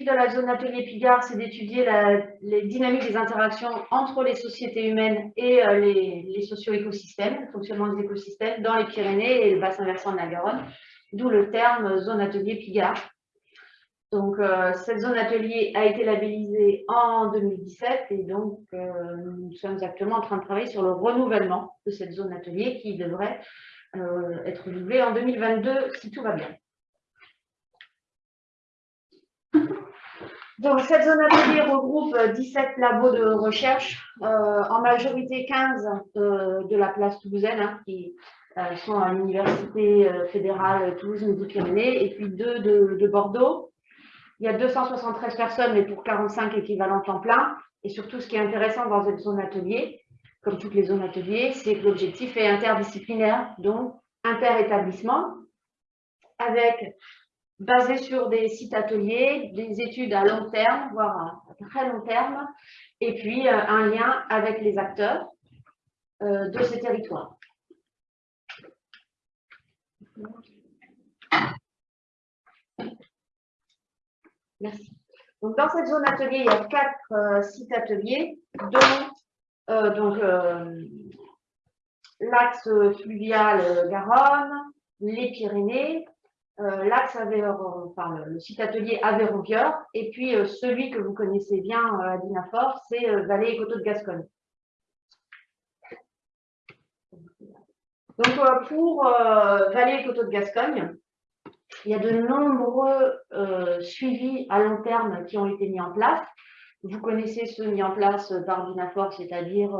de la zone atelier Pigard, c'est d'étudier les dynamiques des interactions entre les sociétés humaines et euh, les, socio-écosystèmes, le fonctionnement des écosystèmes dans les Pyrénées et le bassin versant de la Garonne, d'où le terme zone atelier Pigard. Donc, euh, cette zone atelier a été labellisée en 2017 et donc euh, nous sommes actuellement en train de travailler sur le renouvellement de cette zone atelier qui devrait être renouvelée en 2022 si tout va bien. Donc, cette zone atelier regroupe 17 labos de recherche, euh, en majorité 15 euh, de la place toulousaine, hein, qui euh, sont à l'Université fédérale Toulouse-Midi-Pyrénées, et puis deux de, Bordeaux. Il y a 273 personnes, mais pour 45 équivalents temps plein. Et surtout, ce qui est intéressant dans cette zone atelier, comme toutes les zones ateliers, c'est que l'objectif est interdisciplinaire, donc inter-établissement, avec basé sur des sites ateliers, des études à long terme, voire à très long terme, et puis euh, un lien avec les acteurs euh, de ces territoires. Merci. Donc, dans cette zone atelier, il y a quatre euh, sites ateliers, dont l'axe fluvial Garonne, les Pyrénées, euh, l'axe enfin, le site atelier aveyron et puis euh, celui que vous connaissez bien euh, à Dinafort, c'est Vallée et Coteaux de Gascogne. Donc pour Vallée et Coteaux de Gascogne, il y a de nombreux suivis à long terme qui ont été mis en place. Vous connaissez ceux mis en place par Dinafort, c'est-à-dire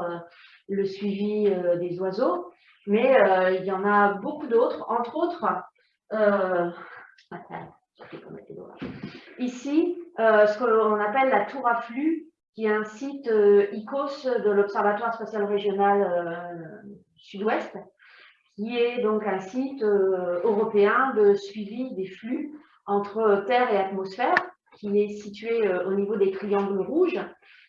le suivi des oiseaux, mais il y en a beaucoup d'autres, entre autres euh, ici, euh, ce qu'on appelle la tour à flux, qui est un site euh, ICOS de l'Observatoire spatial régional sud-ouest, qui est donc un site européen de suivi des flux entre Terre et atmosphère, qui est situé au niveau des triangles rouges.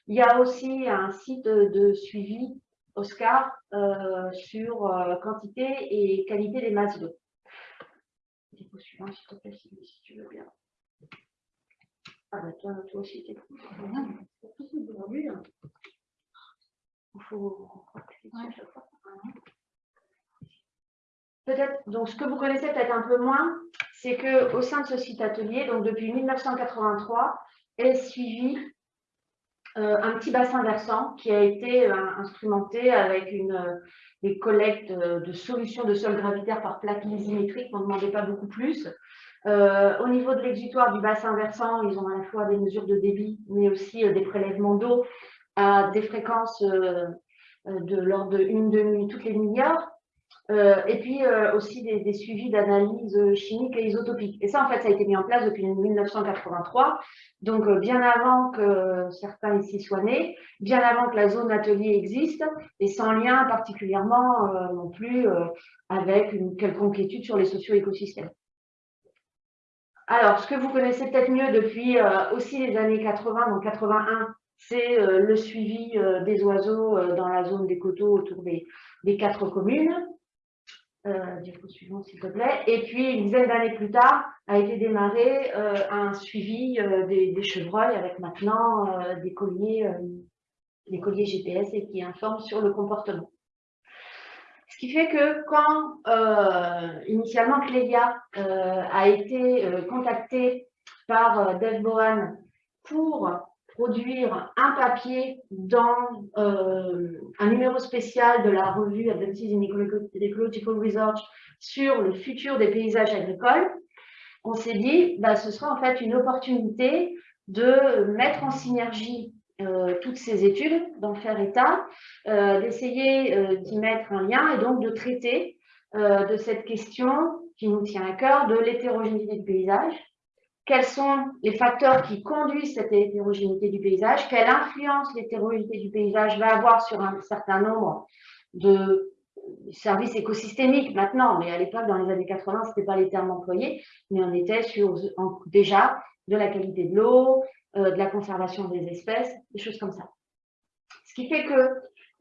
Il y a aussi un site de suivi Oscar sur quantité et qualité des masses d'eau suivant, s'il te plaît, si, tu veux bien. Ah bah toi, toi aussi, t'es C'est possible aujourd'hui. Hein. Il faut Peut-être, donc ce que vous connaissez peut-être un peu moins, c'est qu'au sein de ce site atelier, donc depuis 1983, est suivi euh, un petit bassin versant qui a été euh, instrumenté avec une, euh, des collectes de solutions de sol gravitaire par plaque lysimétrique, on ne demandait pas beaucoup plus. au niveau de l'exutoire du bassin versant, ils ont à la fois des mesures de débit, mais aussi des prélèvements d'eau à des fréquences de l'ordre de une demi toutes les milliards. Euh, et puis euh, aussi des, suivis d'analyse chimique et isotopique. Et ça, en fait, ça a été mis en place depuis 1983, donc euh, bien avant que certains ici soient nés, bien avant que la zone atelier existe, et sans lien particulièrement non plus avec une quelconque étude sur les socio-écosystèmes. Alors, ce que vous connaissez peut-être mieux depuis aussi les années 80, donc 81, c'est le suivi des oiseaux dans la zone des coteaux autour des quatre communes. Euh, du suivant s'il te plaît. Et puis une dizaine d'années plus tard a été démarré euh, un suivi euh, des, chevreuils avec maintenant des colliers, des colliers GPS et qui informent sur le comportement. Ce qui fait que quand initialement Clélia a été contactée par Dave Bohan pour produire un papier dans euh, un numéro spécial de la revue Advances in Ecological Research sur le futur des paysages agricoles, on s'est dit, bah, ce sera en fait une opportunité de mettre en synergie euh, toutes ces études, d'en faire état, euh, d'essayer d'y mettre un lien et donc de traiter de cette question qui nous tient à cœur de l'hétérogénéité du paysage, quels sont les facteurs qui conduisent cette hétérogénéité du paysage, quelle influence l'hétérogénéité du paysage va avoir sur un certain nombre de services écosystémiques maintenant, mais à l'époque, dans les années 80, ce n'était pas les termes employés, mais on était sur déjà de la qualité de l'eau, euh, de la conservation des espèces, des choses comme ça. Ce qui fait que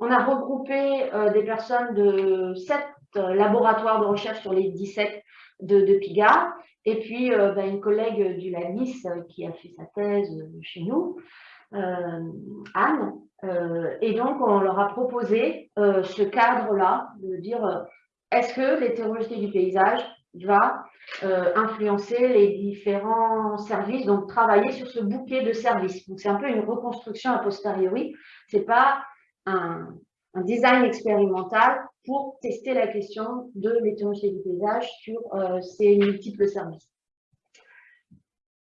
on a regroupé euh, des personnes de sept euh, laboratoires de recherche sur les 17 de, de PIGA et puis bah, une collègue du LANIS qui a fait sa thèse chez nous, Anne. et donc, on leur a proposé ce cadre-là, de dire est-ce que l'hétérogénéité du paysage va influencer les différents services, donc travailler sur ce bouquet de services? Donc, c'est un peu une reconstruction a posteriori. Ce n'est pas un design expérimental pour tester la question de l'hétérogénéité du paysage sur euh, ces multiples services.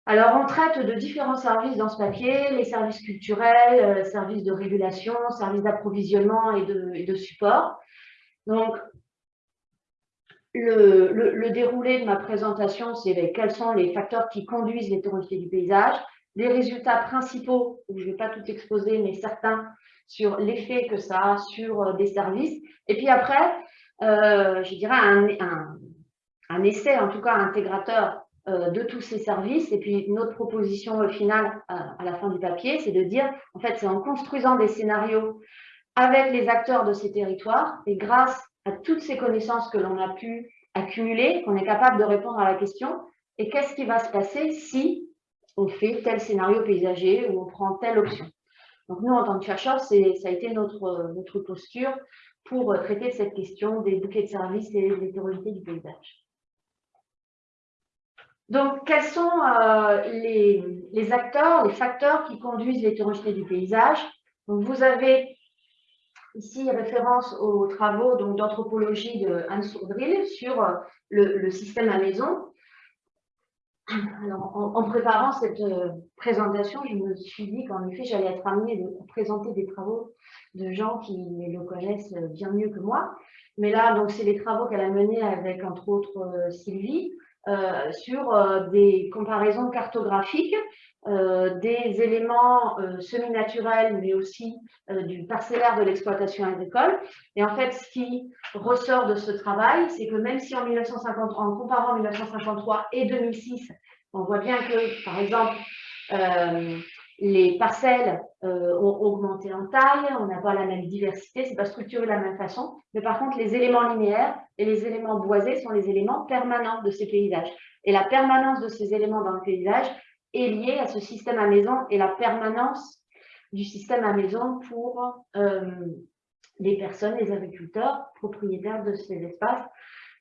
Alors, on traite de différents services dans ce papier, les services culturels, euh, services de régulation, services d'approvisionnement et de, support. Donc, le, déroulé de ma présentation, c'est quels sont les facteurs qui conduisent l'hétérogénéité du paysage, les résultats principaux, je ne vais pas tout exposer, mais certains sur l'effet que ça a sur euh, des services. Et puis après, euh, je dirais un, un, essai, en tout cas intégrateur euh, de tous ces services. Et puis notre proposition finale à la fin du papier, c'est de dire, en fait, c'est en construisant des scénarios avec les acteurs de ces territoires et grâce à toutes ces connaissances que l'on a pu accumuler, qu'on est capable de répondre à la question, et qu'est-ce qui va se passer si on fait tel scénario paysager ou on prend telle option. Donc nous, en tant que chercheurs, ça a été notre, notre posture pour traiter de cette question des bouquets de services et de l'hétérogénéité du paysage. Donc, quels sont euh, les, acteurs, les facteurs qui conduisent l'hétérogénéité du paysage? Vous avez ici référence aux travaux d'anthropologie de Hans Sourdril sur euh, le, le, système à maison. Alors, en, préparant cette euh, présentation, je me suis dit qu'en effet, j'allais être amenée à présenter des travaux de gens qui le connaissent bien mieux que moi. Mais là, donc, c'est les travaux qu'elle a menés avec, entre autres, euh, Sylvie, euh, sur des comparaisons cartographiques des éléments semi-naturels, mais aussi du parcellaire de l'exploitation agricole. Et en fait, ce qui ressort de ce travail, c'est que même si en 1953, en comparant 1953 et 2006, on voit bien que, par exemple, les parcelles ont augmenté en taille, on n'a pas la même diversité, c'est pas structuré de la même façon, mais par contre, les éléments linéaires et les éléments boisés sont les éléments permanents de ces paysages. Et la permanence de ces éléments dans le paysage est liée à ce système à maison et la permanence du système à maison pour euh, les personnes, les agriculteurs, propriétaires de ces espaces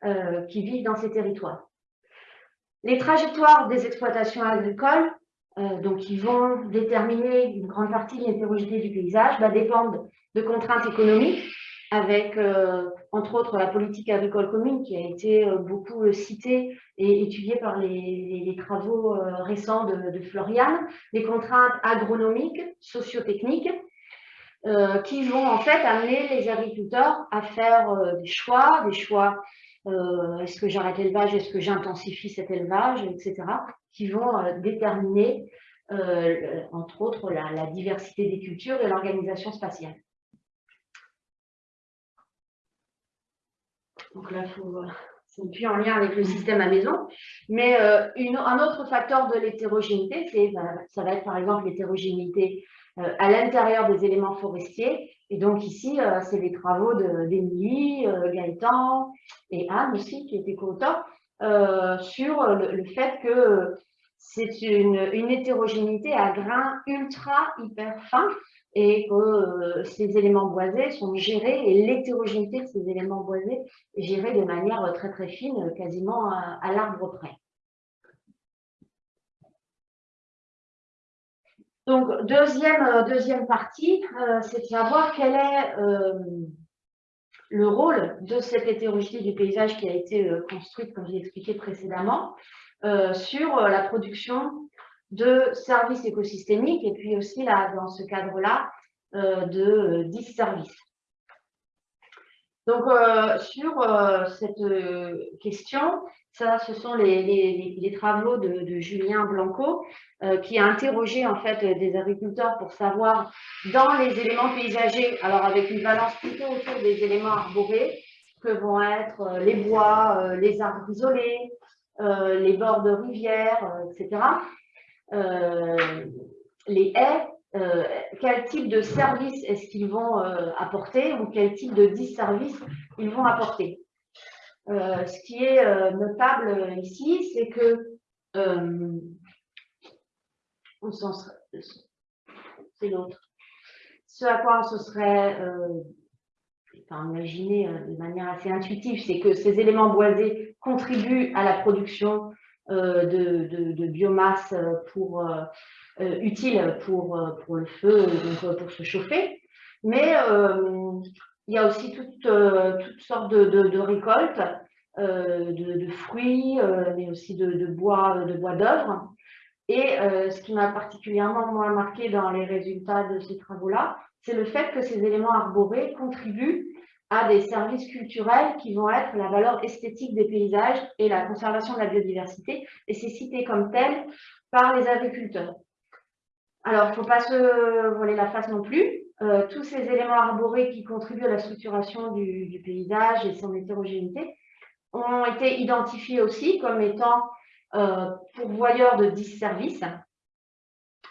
euh, qui vivent dans ces territoires. Les trajectoires des exploitations agricoles, euh, donc qui vont déterminer une grande partie de l'hétérogénéité du paysage, bah, dépendent de contraintes économiques, avec entre autres la politique agricole commune qui a été euh, beaucoup euh, citée et étudiée par les, travaux euh, récents de, de, Florian, contraintes agronomiques, sociotechniques, qui vont en fait amener les agriculteurs à faire des choix, des choix, est-ce que j'arrête l'élevage, est-ce que j'intensifie cet élevage, etc., qui vont déterminer, entre autres, la diversité des cultures et l'organisation spatiale. Donc là, c'est plus en lien avec le système à maison. Mais euh, un autre facteur de l'hétérogénéité, bah, ça va être par exemple l'hétérogénéité euh, à l'intérieur des éléments forestiers. Et donc ici, euh, c'est les travaux d'Émilie, Gaëtan et Anne aussi, qui étaient co-auteurs, sur le, fait que c'est une, une, hétérogénéité à grains ultra hyper fins et que euh, ces éléments boisés sont gérés et l'hétérogénéité de ces éléments boisés est gérée de manière très très fine, quasiment à, l'arbre près. Donc, deuxième, euh, deuxième partie, euh, c'est de savoir quel est le rôle de cette hétérogénéité du paysage qui a été construite, comme j'ai expliqué précédemment, sur la production de services écosystémiques et puis aussi là, dans ce cadre-là euh, de 10 euh, services. Donc, euh, sur cette question, ça, ce sont les, travaux de, Julien Blanco qui a interrogé en fait des agriculteurs pour savoir dans les éléments paysagers, alors avec une balance plutôt autour des éléments arborés, que vont être les bois, les arbres isolés, les bords de rivières, etc. Euh, les haies, euh, quel type de service est-ce qu'ils vont euh, apporter ou quel type de disservice ils vont apporter? Ce qui est notable ici, c'est que c'est l'autre. Ce à quoi on se serait enfin, imaginé de manière assez intuitive, c'est que ces éléments boisés contribuent à la production de, biomasse pour, utile pour, pour le feu, donc pour se chauffer. Mais il y a aussi toutes, toutes sortes de, récoltes, de, fruits, mais aussi de, bois de bois d'œuvre. Et ce qui m'a particulièrement moins marqué dans les résultats de ces travaux-là, c'est le fait que ces éléments arborés contribuent à des services culturels qui vont être la valeur esthétique des paysages et la conservation de la biodiversité, et c'est cité comme tel par les agriculteurs. Alors, il ne faut pas se voler la face non plus. Euh, tous ces éléments arborés qui contribuent à la structuration du, paysage et son hétérogénéité ont été identifiés aussi comme étant euh, pourvoyeurs de disservices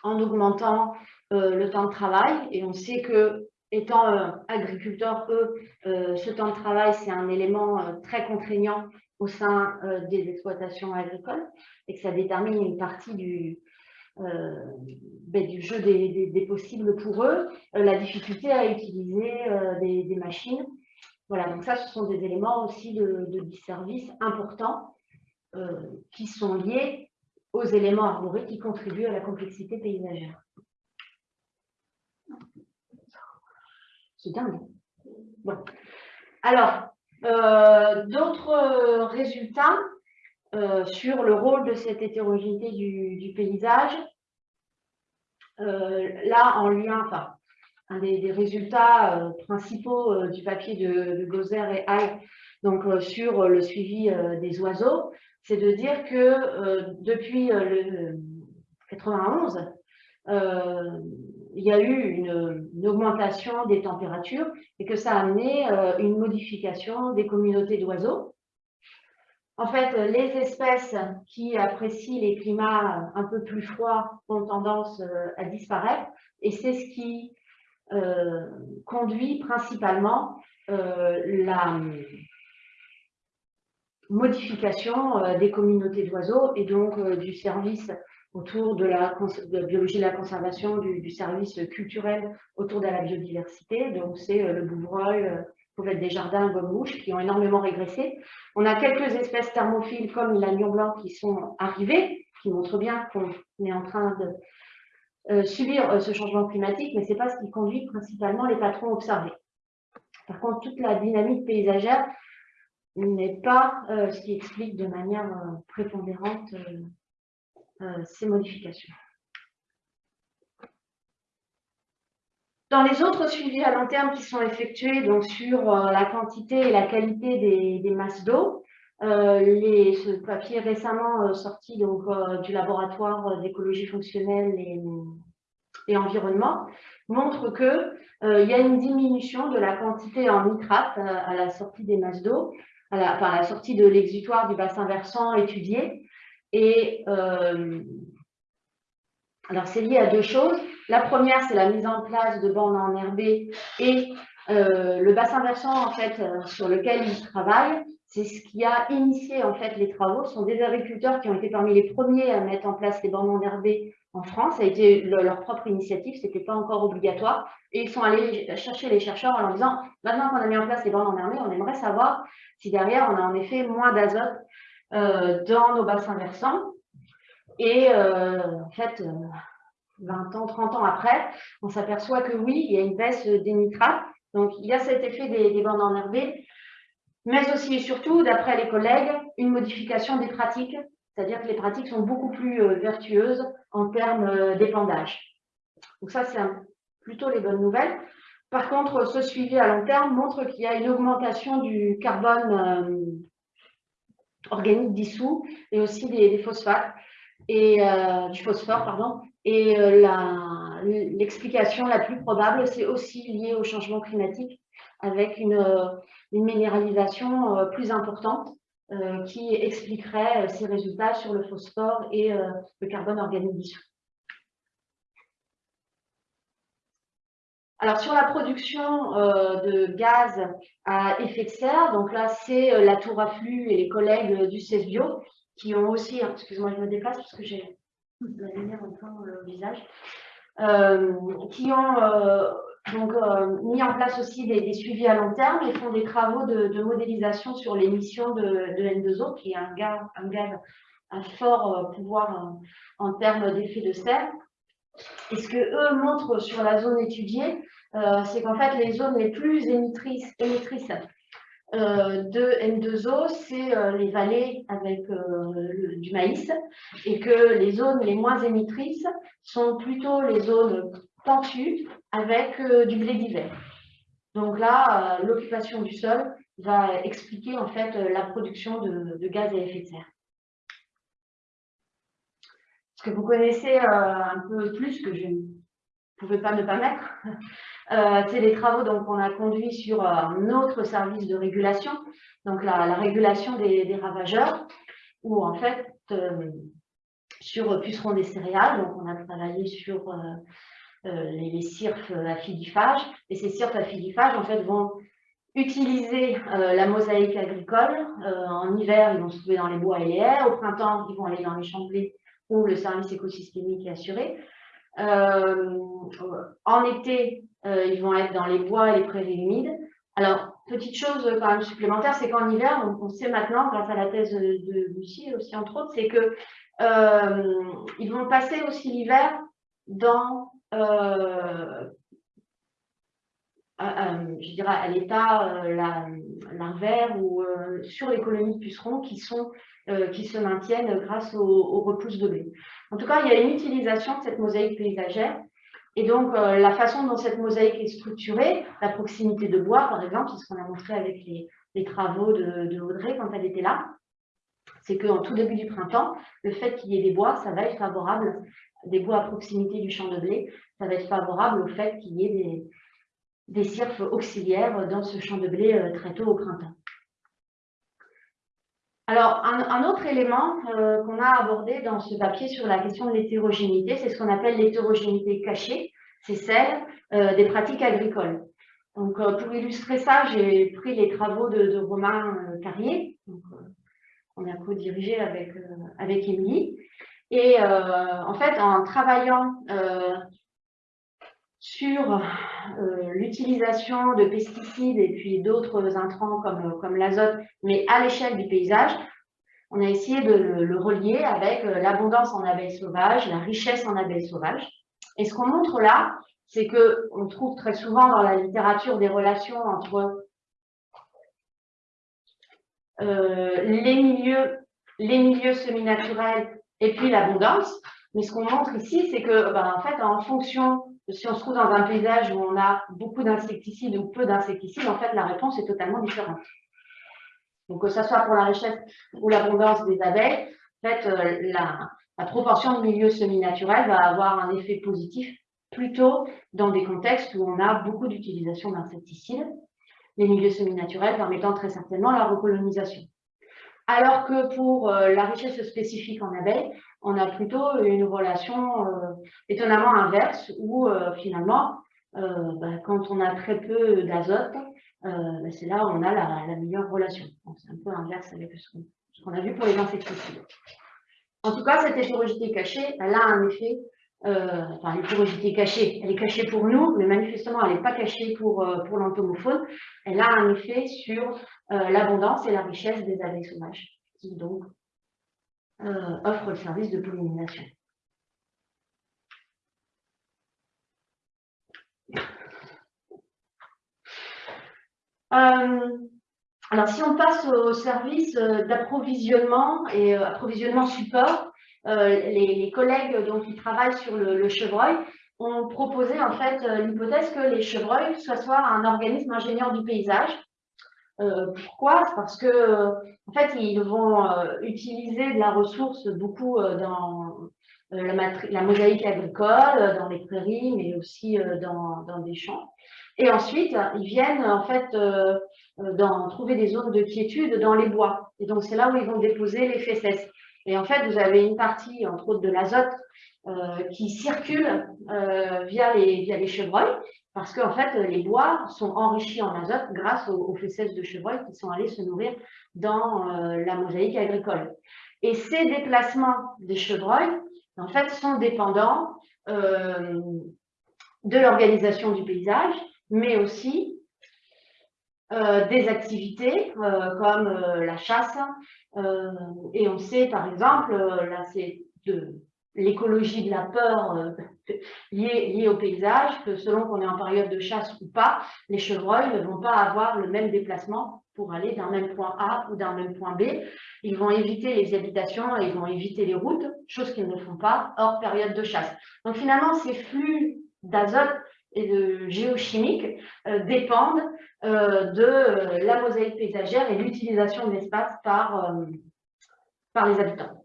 en augmentant euh, le temps de travail. Et on sait que, étant agriculteurs, eux, ce temps de travail, c'est un élément très contraignant au sein des exploitations agricoles et que ça détermine une partie du, ben, du jeu des, possibles pour eux, euh, la difficulté à utiliser euh, des, machines. Voilà, donc ça, ce sont des éléments aussi de, de disservice importants qui sont liés aux éléments arborés qui contribuent à la complexité paysagère. C'est dingue. Bon. Alors, d'autres résultats euh, sur le rôle de cette hétérogénéité du, paysage. Euh, là, en lien, enfin, un des, résultats euh, principaux du papier de, de et Hay, donc sur le suivi des oiseaux, c'est de dire que depuis le 91, il y a eu une, augmentation des températures et que ça a amené une modification des communautés d'oiseaux en fait, les espèces qui apprécient les climats un peu plus froids ont tendance euh, à disparaître et c'est ce qui euh, conduit principalement euh, la modification des communautés d'oiseaux et donc du service autour de la, biologie de la conservation, du, service culturel autour de la biodiversité. Donc c'est le bouvreuil, être des jardins gomme-mouche qui ont énormément régressé. On a quelques espèces thermophiles comme l'agneau blanc qui sont arrivées, qui montrent bien qu'on est en train de euh, subir euh, ce changement climatique, mais ce n'est pas ce qui conduit principalement les patrons observés. Par contre, toute la dynamique paysagère n'est pas euh, ce qui explique de manière prépondérante ces modifications. Dans les autres suivis à long terme qui sont effectués donc sur euh, la quantité et la qualité des, masses d'eau, euh, ce papier récemment euh, sorti donc, du laboratoire d'écologie fonctionnelle et, environnement montre qu'il y a une diminution de la quantité en nitrate à la sortie des masses d'eau, à à la sortie de l'exutoire du bassin versant étudié. Et alors c'est lié à deux choses. La première, c'est la mise en place de bandes enherbées et euh, le bassin versant en fait, euh, sur lequel ils travaillent, c'est ce qui a initié en fait les travaux. Ce sont des agriculteurs qui ont été parmi les premiers à mettre en place les bandes enherbées en France. Ça a été leur propre initiative, ce n'était pas encore obligatoire. Et ils sont allés chercher les chercheurs en leur disant, maintenant qu'on a mis en place les bandes enherbées, on aimerait savoir si derrière on a en effet moins d'azote euh, dans nos bassins versants. Et en fait, 20 ans, 30 ans après, on s'aperçoit que oui, il y a une baisse des nitrates. Donc, il y a cet effet des, bandes enherbées, mais aussi et surtout, d'après les collègues, une modification des pratiques, c'est-à-dire que les pratiques sont beaucoup plus euh, vertueuses en termes euh, d'épandage. Donc ça, c'est plutôt les bonnes nouvelles. Par contre, ce suivi à long terme montre qu'il y a une augmentation du carbone euh, organique dissous et aussi des, phosphates et du phosphore, pardon, et euh, l'explication la, plus probable, c'est aussi lié au changement climatique avec une, euh, minéralisation euh, plus importante qui expliquerait ces résultats sur le phosphore et le carbone organique. Alors, sur la production de gaz à effet de serre, donc là, c'est la tour à flux et les collègues du CESBio qui ont aussi, hein, excuse-moi, je me déplace parce que j'ai au visage, qui ont donc, mis en place aussi des, suivis à long terme et font des travaux de, modélisation sur l'émission de, de, N2O, qui est un gaz, un gaz à fort pouvoir en termes d'effet de serre. Et ce que eux montrent sur la zone étudiée, euh, c'est qu'en fait, les zones les plus émettrices, euh, de N2O, c'est euh, les vallées avec du maïs, et que les zones les moins émettrices sont plutôt les zones pentues avec du blé d'hiver. Donc là, l'occupation du sol va expliquer en fait la production de gaz à effet de serre que vous connaissez euh, un peu plus, que je pouvais pas ne pas mettre, euh, c'est les travaux qu'on a conduits sur euh, un autre service de régulation, donc la, régulation des, ravageurs, où en fait, sur pucerons des céréales, donc on a travaillé sur les, les cirques à filifage, et ces cirques à filifage, en fait, vont utiliser la mosaïque agricole. en hiver, ils vont se trouver dans les bois et les haies. Au printemps, ils vont aller dans les champs de où le service écosystémique est assuré. Euh, en été, euh, ils vont être dans les bois et les prairies humides. Alors, petite chose quand même supplémentaire, c'est qu'en hiver, on, sait maintenant, grâce à la thèse de Lucie aussi entre autres, c'est que euh, ils vont passer aussi l'hiver dans, à l'état larvaire ou sur les colonies de pucerons qui sont euh, qui se maintiennent grâce aux, repousses de blé. En tout cas, il y a une utilisation de cette mosaïque paysagère. Et donc, euh, la façon dont cette mosaïque est structurée, la proximité de bois, par exemple, c'est ce qu'on a montré avec les, travaux de, Audrey quand elle était là, c'est qu'en tout début du printemps, le fait qu'il y ait des bois, ça va être favorable, des bois à proximité du champ de blé, ça va être favorable au fait qu'il y ait des, des cirques auxiliaires dans ce champ de blé euh, très tôt au printemps. Alors, un, autre élément euh, qu'on a abordé dans ce papier sur la question de l'hétérogénéité, c'est ce qu'on appelle l'hétérogénéité cachée, c'est celle euh, des pratiques agricoles. Donc, euh, pour illustrer ça, j'ai pris les travaux de, Romain Carrier, qu'on a co-dirigé avec, avec Émilie. Et en fait, en travaillant sur l'utilisation de pesticides et puis d'autres intrants comme, comme l'azote, mais à l'échelle du paysage, on a essayé de le, relier avec euh, l'abondance en abeilles sauvages, la richesse en abeilles sauvages. Et ce qu'on montre là, c'est qu'on trouve très souvent dans la littérature des relations entre euh, les milieux, les milieux semi-naturels et puis l'abondance. Mais ce qu'on montre ici, c'est que, ben, en fait, en fonction si on se trouve dans un paysage où on a beaucoup d'insecticides ou peu d'insecticides, en fait, la réponse est totalement différente. Donc, que ce soit pour la richesse ou l'abondance des abeilles, en fait, euh, la, proportion de milieux semi-naturels va avoir un effet positif plutôt dans des contextes où on a beaucoup d'utilisation d'insecticides, les milieux semi-naturels permettant très certainement la recolonisation. Alors que pour euh, la richesse spécifique en abeilles, on a plutôt une relation euh, étonnamment inverse où euh, finalement, bah, quand on a très peu d'azote, bah, c'est là où on a la, meilleure relation. C'est un peu inverse avec ce qu'on a vu pour les insecticides. En tout cas, cette hétérogénéité cachée, elle a un effet euh, enfin l'hétérogénéité cachée, elle est cachée pour nous, mais manifestement elle n'est pas cachée pour, euh, l'entomophone, elle a un effet sur euh, l'abondance et la richesse des abeilles sauvages, offrent le service de pollinisation. alors si on passe au service d'approvisionnement et approvisionnement support, euh, les, collègues donc, qui travaillent sur le, chevreuil ont proposé en fait euh, l'hypothèse que les chevreuils soient soit un organisme ingénieur du paysage. Euh, pourquoi? Parce que en fait, ils vont utiliser de la ressource beaucoup dans la, mosaïque agricole, dans les prairies, mais aussi dans, des champs. Et ensuite, ils viennent en fait trouver des zones de quiétude dans les bois. Et donc, c'est là où ils vont déposer les fesses. Et en fait, vous avez une partie, entre autres, de l'azote euh, qui circule euh, via, les, via les chevreuils. Parce qu'en fait, les bois sont enrichis en azote grâce aux, fesses de chevreuil qui sont allés se nourrir dans la mosaïque agricole. Et ces déplacements des chevreuils, en fait, sont dépendants de l'organisation du paysage, mais aussi euh, des activités euh, comme euh, la chasse. et on sait, par exemple, là c'est de l'écologie de la peur liée, au paysage, que selon qu'on est en période de chasse ou pas, les chevreuils ne vont pas avoir le même déplacement pour aller d'un même point A ou d'un même point B. Ils vont éviter les habitations ils vont éviter les routes, chose qu'ils ne font pas hors période de chasse. Donc finalement, ces flux d'azote et de géochimique euh, dépendent euh, de la mosaïque paysagère et l'utilisation de l'espace par, euh, par les habitants.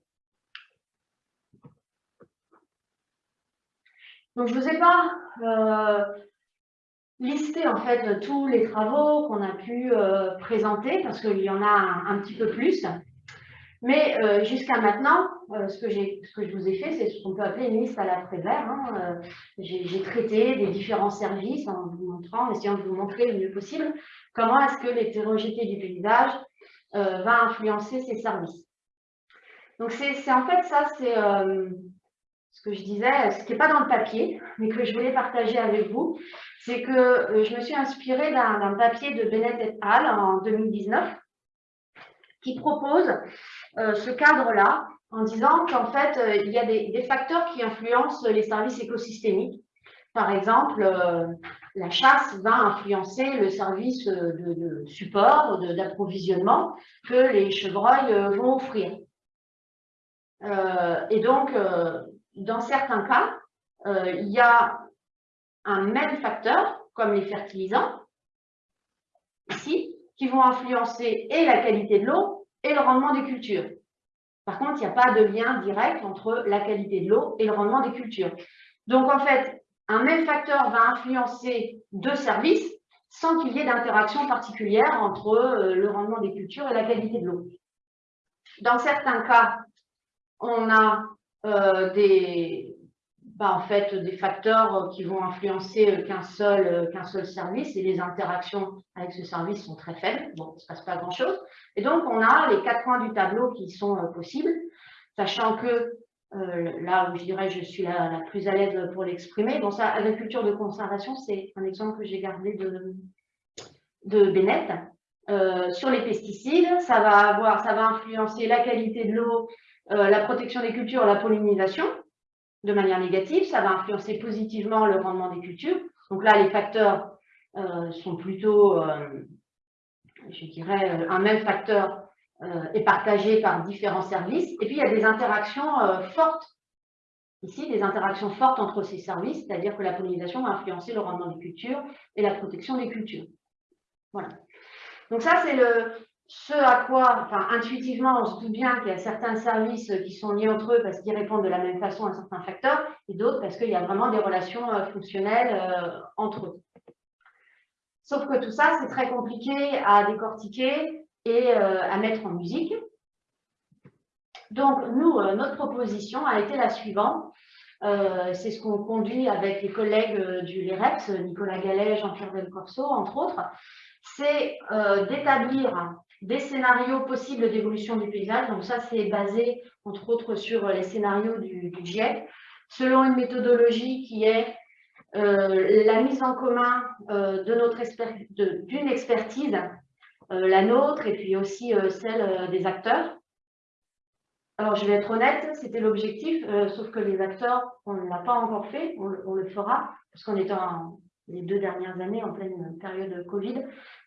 Donc, je ne vous ai pas listé en fait tous les travaux qu'on a pu présenter parce qu'il y en a un, petit peu plus. Mais euh, jusqu'à maintenant, euh, ce, que je vous ai fait, c'est ce qu'on peut appeler une liste à la vert. Hein. Euh, j'ai traité des différents services en vous montrant, en essayant de vous montrer le mieux possible comment est-ce que l'hétérogénéité du paysage va influencer ces services. Donc c'est en fait ça, c'est ce que je disais, ce qui n'est pas dans le papier, mais que je voulais partager avec vous, c'est que je me suis inspirée d'un papier de Bennett et al. en 2019 qui propose euh, ce cadre-là en disant qu'en fait, euh, il y a des, facteurs qui influencent les services écosystémiques. Par exemple, euh, la chasse va influencer le service de, support, d'approvisionnement que les chevreuils vont offrir. et donc, dans certains cas, il y a un même facteur, comme les fertilisants, ici, qui vont influencer et la qualité de l'eau et le rendement des cultures. Par contre, il n'y a pas de lien direct entre la qualité de l'eau et le rendement des cultures. Donc, en fait, un même facteur va influencer deux services sans qu'il y ait d'interaction particulière entre euh, le rendement des cultures et la qualité de l'eau. Dans certains cas, on a euh, des, bah, en fait, des facteurs euh, qui vont influencer euh, qu'un seul, euh, qu'un seul service et les interactions avec ce service sont très faibles. Bon, il ne se passe pas grand-chose. Et donc, on a les quatre points du tableau qui sont possibles, sachant que là où je dirais je suis la, plus à l'aise pour l'exprimer, bon, ça, agriculture de conservation, c'est un exemple que j'ai gardé de, de Bennett. sur les pesticides, ça va, avoir, ça va influencer la qualité de l'eau, la protection des cultures, la pollinisation de manière négative, ça va influencer positivement le rendement des cultures. Donc là, les facteurs euh, sont plutôt, euh, je dirais, euh, un même facteur est partagé par différents services. Et puis, il y a des interactions fortes, ici, des interactions fortes entre ces services, c'est-à-dire que la pollinisation va influencer le rendement des cultures et la protection des cultures. Voilà. Donc ça, c'est le, ce à quoi, enfin, intuitivement, on se doute bien qu'il y a certains services qui sont liés entre eux parce qu'ils répondent de la même façon à certains facteurs, et d'autres parce qu'il y a vraiment des relations euh, fonctionnelles euh, entre eux. Sauf que tout ça, c'est très compliqué à décortiquer et euh, à mettre en musique. Donc, nous, notre proposition a été la suivante. c'est ce qu'on conduit avec les collègues du LEREPS, Nicolas Gallet, Jean-Pierre Delcorso, entre autres, c'est d'établir des scénarios possibles d'évolution du paysage. Donc ça, c'est basé, entre autres, sur les scénarios du, GIEC, selon une méthodologie qui est euh, la mise en commun euh, d'une expertise, euh, la nôtre, et puis aussi celle des acteurs. Alors, je vais être honnête, c'était l'objectif, sauf que les acteurs, on ne l'a pas encore fait, on, on le fera, parce qu'on est en, les deux dernières années, en pleine période de Covid,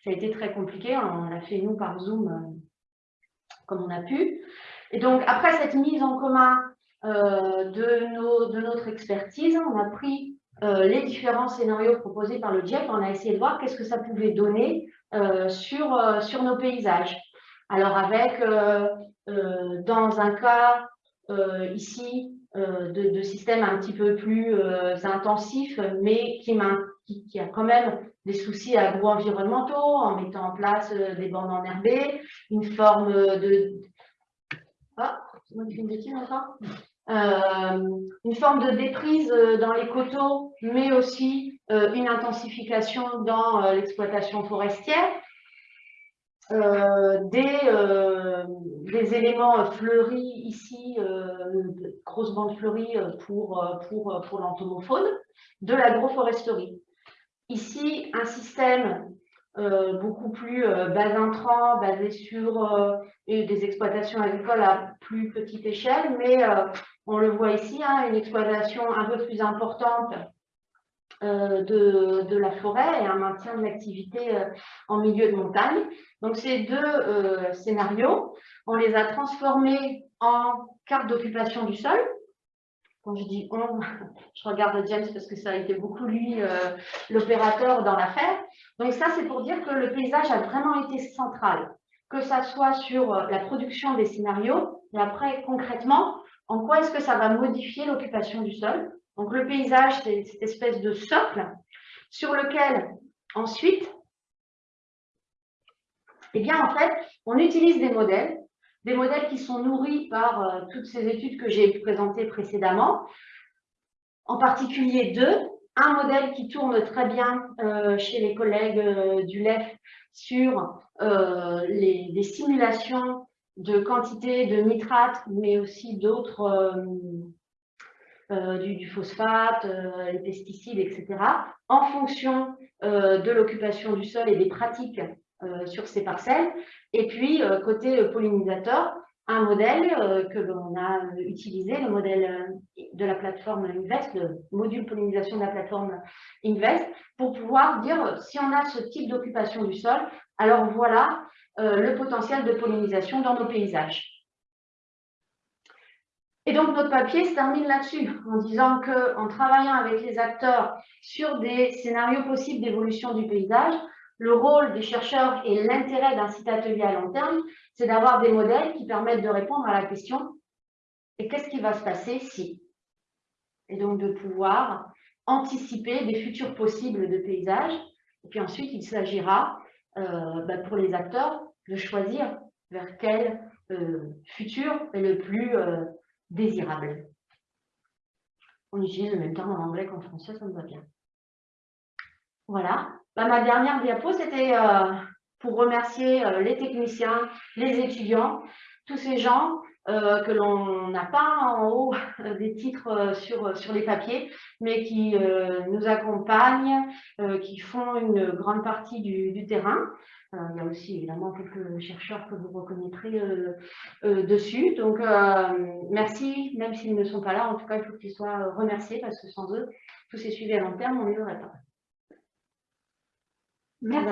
ça a été très compliqué. On l'a fait, nous, par Zoom, euh, comme on a pu. Et donc, après cette mise en commun euh, de, nos, de, notre expertise, on a pris euh, les différents scénarios proposés par le GIEC, on a essayé de voir qu'est-ce que ça pouvait donner sur, sur nos paysages. Alors, avec, dans un cas, ici, de, systèmes un petit peu plus intensifs, mais qui, qui, a quand même des soucis agro-environnementaux en mettant en place euh, des bandes enherbées, une forme de... Ah, fais une forme de déprise dans les coteaux, mais aussi une intensification dans l'exploitation forestière. Euh, des, euh, éléments fleuris ici, euh, grosses bandes fleuries pour, pour, pour l'entomofaune, de l'agroforesterie. Ici, un système beaucoup plus bas intrant, basé sur des exploitations agricoles à plus petite échelle, mais on le voit ici, hein, une exploitation un peu plus importante euh, de, la forêt et un maintien de l'activité euh, en milieu de montagne. Donc ces deux euh, scénarios, on les a transformés en carte d'occupation du sol. Quand je dis on, je regarde James parce que ça a été beaucoup lui l'opérateur dans l'affaire. Donc ça, c'est pour dire que le paysage a vraiment été central, que ça soit sur la production des scénarios, et après concrètement, en quoi est-ce que ça va modifier l'occupation du sol? Donc le paysage, c'est cette espèce de socle sur lequel ensuite, eh bien en fait, on utilise des modèles, des modèles qui sont nourris par euh, toutes ces études que j'ai présentées précédemment, en particulier deux, un modèle qui tourne très bien euh, chez les collègues euh, du LEF sur les, simulations de quantité de nitrates, mais aussi d'autres du, phosphate, euh, les pesticides, etc., en fonction de l'occupation du sol et des pratiques sur ces parcelles. Et puis, côté pollinisateur, un modèle que l'on a utilisé, le modèle de la plateforme Invest, le module pollinisation de la plateforme Invest, pour pouvoir dire si on a ce type d'occupation du sol, alors voilà le potentiel de pollinisation dans nos paysages. Et donc, notre papier se termine là-dessus, en disant qu'en travaillant avec les acteurs sur des scénarios possibles d'évolution du paysage, le rôle des chercheurs et l'intérêt d'un site atelier à long terme, c'est d'avoir des modèles qui permettent de répondre à la question « et qu'est-ce qui va se passer si ?» Et donc, de pouvoir anticiper des futurs possibles de paysages. Et puis ensuite, il s'agira euh, bah, pour les acteurs de choisir vers quel euh, futur est le plus euh, désirable. On utilise le même terme en anglais qu'en français, ça me va bien. Voilà. Bah, ma dernière diapo, c'était euh, pour remercier euh, les techniciens, les étudiants, tous ces gens euh, que l'on n'a pas en haut des titres sur, sur les papiers, mais qui nous accompagnent, qui font une grande partie du terrain. Euh, il y a aussi évidemment quelques chercheurs que vous reconnaîtrez euh, euh, dessus. Donc, merci, même s'ils ne sont pas là. En tout cas, il faut qu'ils soient remerciés parce que sans eux, tous ces suivis à long terme, on n'y aurait pas. Merci.